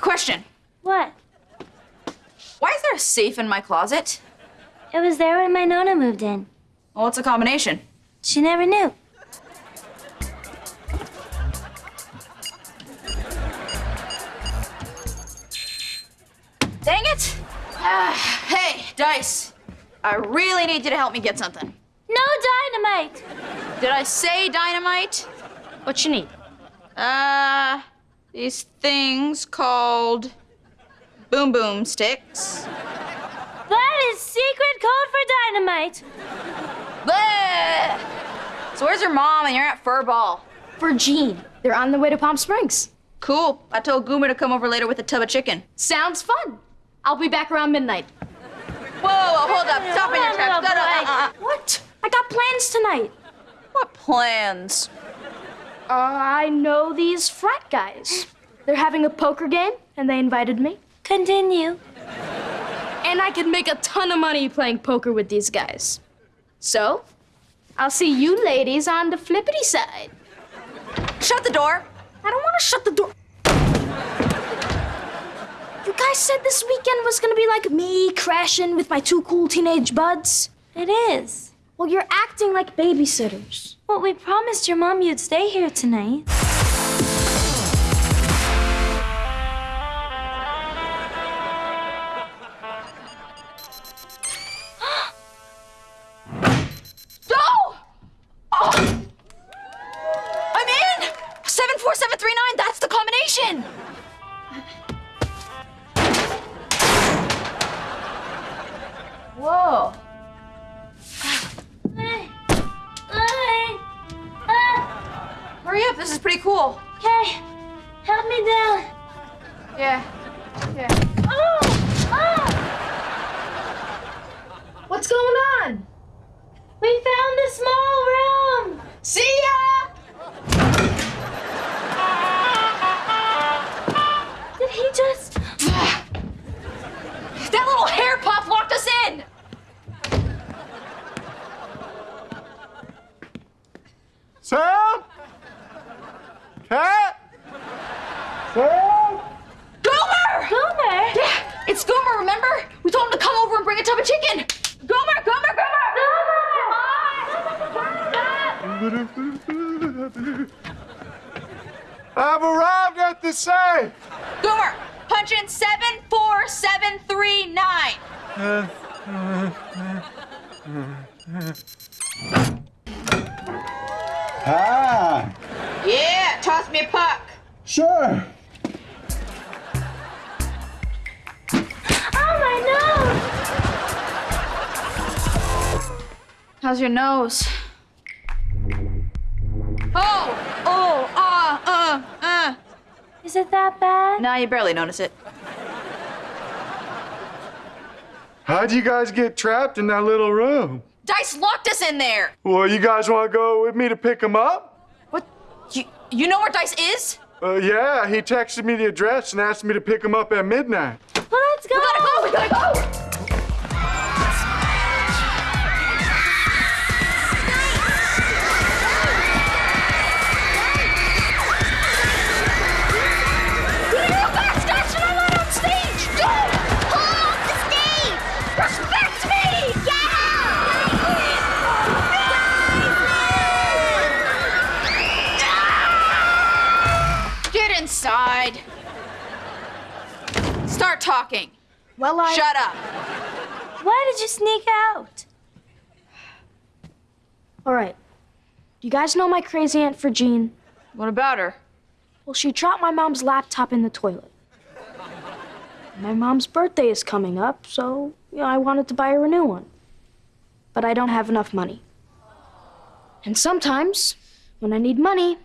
Question. What? Why is there a safe in my closet? It was there when my Nona moved in. Well, what's a combination? She never knew. Dang it! Ah, hey, Dice. I really need you to help me get something. No dynamite! Did I say dynamite? What you need? Uh, these things called boom boom sticks. That is secret code for dynamite. Bleh! So where's your mom and you're at fur ball? For Jean. They're on their way to Palm Springs. Cool. I told Goomer to come over later with a tub of chicken. Sounds fun. I'll be back around midnight. Whoa, whoa hold up. Stop in your tracks. No, no, uh, uh. What? I got plans tonight. What plans? Uh, I know these frat guys. They're having a poker game, and they invited me. Continue. And I can make a ton of money playing poker with these guys. So, I'll see you ladies on the flippity side. Shut the door. I don't want to shut the door. You guys said this weekend was gonna be like me crashing with my two cool teenage buds. It is. Well, you're acting like babysitters. Well, we promised your mom you'd stay here tonight. Go! Hurry up, this is pretty cool. Okay. Help me down. Yeah. Yeah. Oh! Oh! What's going on? We found a small room. See ya! Did he just? That little hair puff locked us in! Sam? Cat? Sam? Goomer! Goomer? Yeah, it's Goomer, remember? We told him to come over and bring a tub of chicken. Goomer, Goomer, Goomer! I've arrived at the safe. Goomer, punch in 74739. Hi. Yeah, toss me a puck. Sure. Oh my nose! How's your nose? Oh, oh, ah, uh, uh. Is it that bad? Nah, you barely notice it. How'd you guys get trapped in that little room? Dice locked us in there. Well, you guys want to go with me to pick him up? What? You, you know where Dice is? Uh, yeah, he texted me the address and asked me to pick him up at midnight. Well, let's go. We gotta go, we gotta go! Start talking. Well, I. Shut up. Why did you sneak out? All right. Do you guys know my crazy aunt for Jean? What about her? Well, she dropped my mom's laptop in the toilet. My mom's birthday is coming up, so you know, I wanted to buy her a new one. But I don't have enough money. And sometimes, when I need money,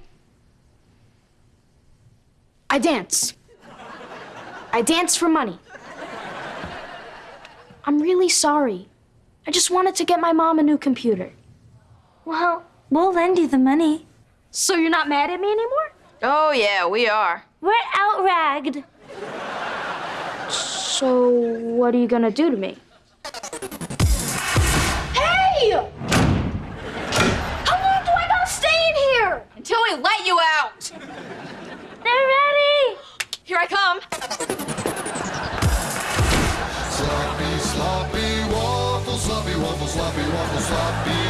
I dance. I dance for money. I'm really sorry. I just wanted to get my mom a new computer. Well, we'll lend you the money. So you're not mad at me anymore? Oh, yeah, we are. We're outragged. So what are you gonna do to me? Sloppy